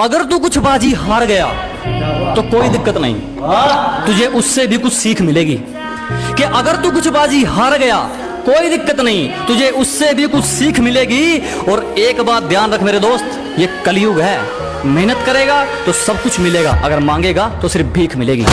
अगर तू कुछ बाजी हार गया तो कोई दिक्कत नहीं। तुझे उससे भी कुछ सीख मिलेगी। कि अगर तू कुछ बाजी हार गया, कोई दिक्कत नहीं। तुझे उससे भी कुछ सीख मिलेगी। और एक बात ध्यान रख मेरे दोस्त, ये कलयुग है। मेहनत करेगा तो सब कुछ मिलेगा। अगर मांगेगा तो सिर्फ़ भीख मिलेगी।